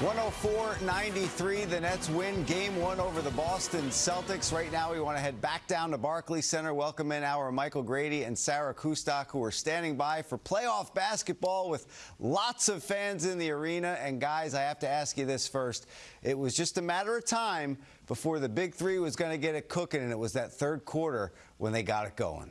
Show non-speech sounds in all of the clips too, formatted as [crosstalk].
104-93, the Nets win game one over the Boston Celtics. Right now, we want to head back down to Barclays Center, welcome in our Michael Grady and Sarah Kustok, who are standing by for playoff basketball with lots of fans in the arena. And guys, I have to ask you this first. It was just a matter of time before the big three was going to get it cooking, and it was that third quarter when they got it going.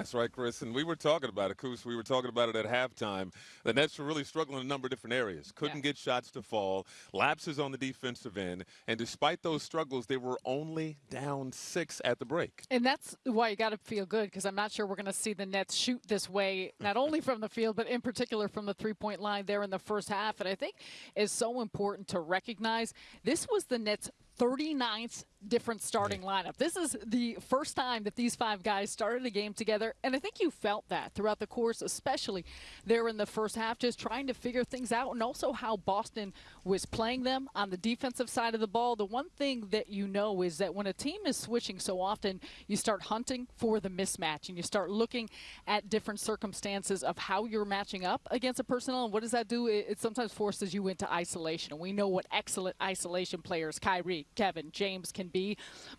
That's right, Chris. And we were talking about it, Coos. We were talking about it at halftime. The Nets were really struggling in a number of different areas. Couldn't yeah. get shots to fall, lapses on the defensive end. And despite those struggles, they were only down six at the break. And that's why you got to feel good because I'm not sure we're going to see the Nets shoot this way, not only from the field, but in particular from the three point line there in the first half. And I think it's so important to recognize this was the Nets' 39th different starting lineup. This is the first time that these five guys started a game together, and I think you felt that throughout the course, especially there in the first half, just trying to figure things out, and also how Boston was playing them on the defensive side of the ball. The one thing that you know is that when a team is switching so often, you start hunting for the mismatch, and you start looking at different circumstances of how you're matching up against a personnel, and what does that do? It, it sometimes forces you into isolation, and we know what excellent isolation players Kyrie, Kevin, James can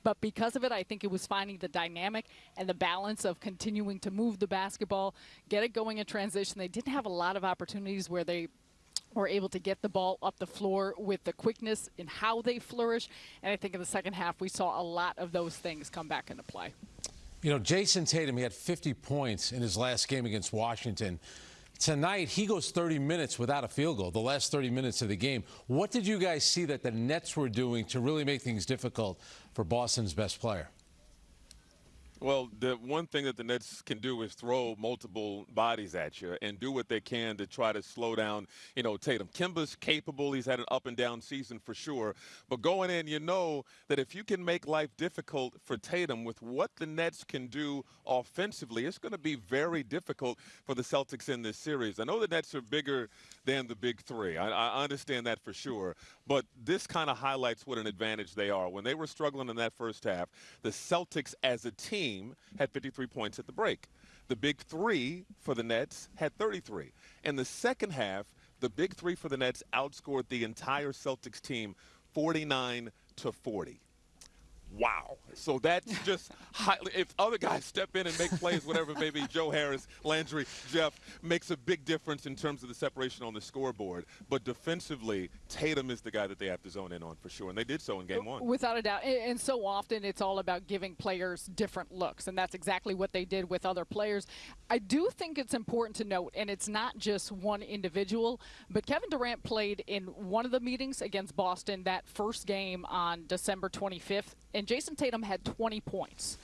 But because of it, I think it was finding the dynamic and the balance of continuing to move the basketball, get it going in transition. They didn't have a lot of opportunities where they were able to get the ball up the floor with the quickness in how they flourish. And I think in the second half, we saw a lot of those things come back into play. You know, Jayson Tatum, he had 50 points in his last game against Washington. Tonight, he goes 30 minutes without a field goal, the last 30 minutes of the game. What did you guys see that the Nets were doing to really make things difficult for Boston's best player? Well, the one thing that the Nets can do is throw multiple bodies at you and do what they can to try to slow down, you know, Tatum. Kemba's capable. He's had an up and down season for sure. But going in, you know that if you can make life difficult for Tatum with what the Nets can do offensively, it's going to be very difficult for the Celtics in this series. I know the Nets are bigger than the big three. I, I understand that for sure. But this kind of highlights what an advantage they are. When they were struggling in that first half, the Celtics as a team team had 53 points at the break. The big three for the Nets had 33. In the second half, the big three for the Nets outscored the entire Celtics team 49 to 40 wow. So that's just highly, if other guys step in and make plays, whatever maybe [laughs] Joe Harris, Landry, Jeff, makes a big difference in terms of the separation on the scoreboard. But defensively, Tatum is the guy that they have to zone in on for sure, and they did so in game one. Without a doubt. And so often it's all about giving players different looks, and that's exactly what they did with other players. I do think it's important to note, and it's not just one individual, but Kevin Durant played in one of the meetings against Boston that first game on December 25th and Jayson Tatum had 20 points.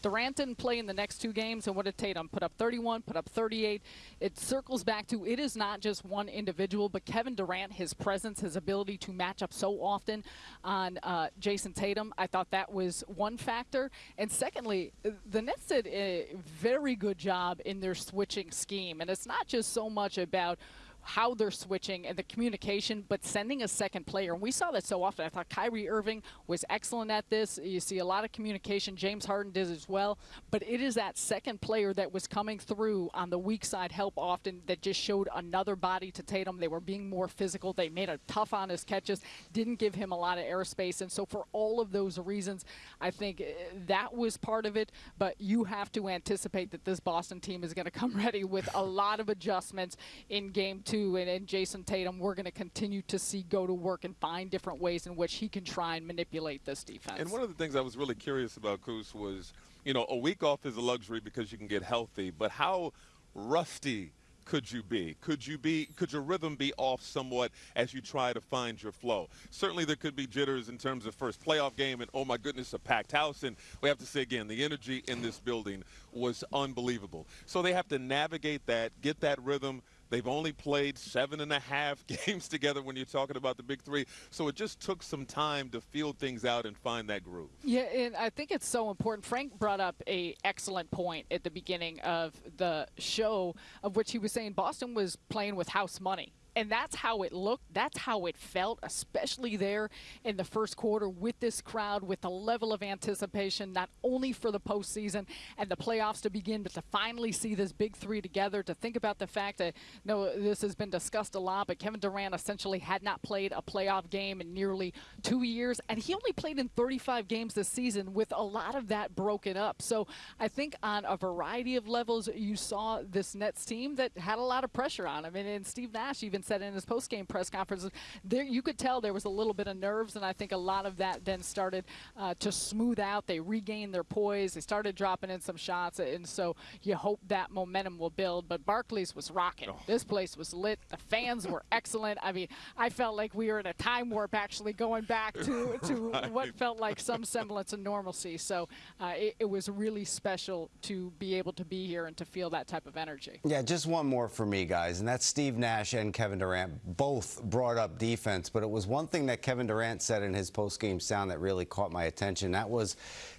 Durant didn't play in the next two games, and what did Tatum put up 31, put up 38? It circles back to it is not just one individual, but Kevin Durant, his presence, his ability to match up so often on uh, Jayson Tatum. I thought that was one factor. And secondly, the Nets did a very good job in their switching scheme, and it's not just so much about how they're switching and the communication, but sending a second player. And we saw that so often. I thought Kyrie Irving was excellent at this. You see a lot of communication. James Harden did as well. But it is that second player that was coming through on the weak side help often that just showed another body to Tatum. They were being more physical. They made it tough on his catches, didn't give him a lot of airspace. And so for all of those reasons, I think eh, that was part of it. But you have to anticipate that this Boston team is going to come [laughs] ready with a lot of adjustments in game two and, and Jayson Tatum, we're going to continue to see go to work and find different ways in which he can try and manipulate this defense. And one of the things I was really curious about, Coos, was, you know, a week off is a luxury because you can get healthy, but how rusty – could you be? Could you be? Could your rhythm be off somewhat as you try to find your flow? Certainly, there could be jitters in terms of first playoff game, and oh my goodness, a packed house. And we have to say again, the energy in this building was unbelievable. So they have to navigate that, get that rhythm. They've only played seven and a half [laughs] games together when you're talking about the big three. So it just took some time to feel things out and find that groove. Yeah, and I think it's so important. Frank brought up a excellent point at the beginning of the show of which he was saying Boston was playing with house money and that's how it looked. That's how it felt, especially there in the first quarter with this crowd, with the level of anticipation, not only for the postseason and the playoffs to begin, but to finally see this big three together. To think about the fact that, you no, this has been discussed a lot, but Kevin Durant essentially had not played a playoff game in nearly two years, and he only played in 35 games this season with a lot of that broken up. So I think on a variety of levels, you saw this Nets team that had a lot of pressure on him. And, and Steve Nash even said in his post-game press conference, there you could tell there was a little bit of nerves, and I think a lot of that then started uh, to smooth out. They regained their poise. They started dropping in some shots, and so you hope that momentum will build. But Barclays was rocking. Oh. This place was lit. The fans were [laughs] excellent. I mean, I felt like we were in a time warp actually going back to, [laughs] to right. what felt like some semblance of normalcy. So uh, it, it was really special to be able to be here and to feel that type of energy. Yeah, just one more for me, guys, and that's Steve Nash and Kevin Durant both brought up defense, but it was one thing that Kevin Durant said in his post-game sound that really caught my attention. That was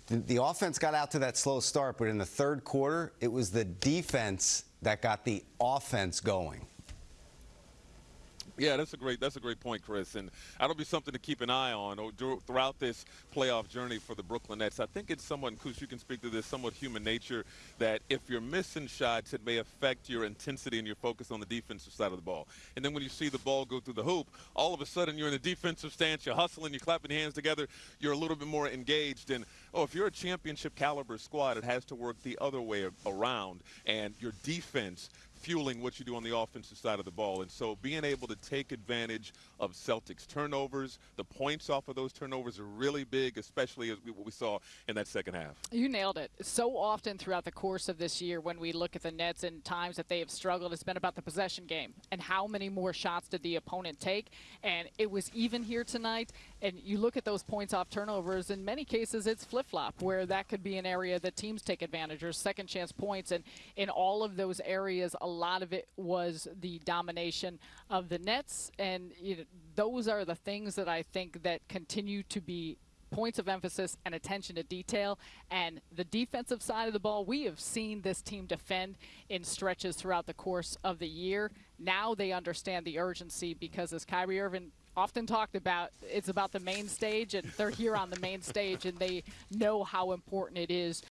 the, the offense got out to that slow start, but in the third quarter, it was the defense that got the offense going. Yeah, that's a great that's a great point, Chris, and that'll be something to keep an eye on oh, throughout this playoff journey for the Brooklyn Nets. I think it's somewhat, Kus, you can speak to this, somewhat human nature that if you're missing shots, it may affect your intensity and your focus on the defensive side of the ball. And then when you see the ball go through the hoop, all of a sudden you're in a defensive stance, you're hustling, you're clapping hands together, you're a little bit more engaged. And oh, if you're a championship caliber squad, it has to work the other way around, and your defense fueling what you do on the offensive side of the ball. And so being able to take advantage of Celtics turnovers, the points off of those turnovers are really big, especially as we, what we saw in that second half. You nailed it. So often throughout the course of this year when we look at the Nets and times that they have struggled, it's been about the possession game and how many more shots did the opponent take. And it was even here tonight. And you look at those points off turnovers, in many cases it's flip-flop where that could be an area that teams take advantage or second chance points. And in all of those areas, a lot of it was the domination of the Nets, and those are the things that I think that continue to be points of emphasis and attention to detail. And the defensive side of the ball, we have seen this team defend in stretches throughout the course of the year. Now they understand the urgency because as Kyrie Irving often talked about it's about the main stage and they're here on the main stage and they know how important it is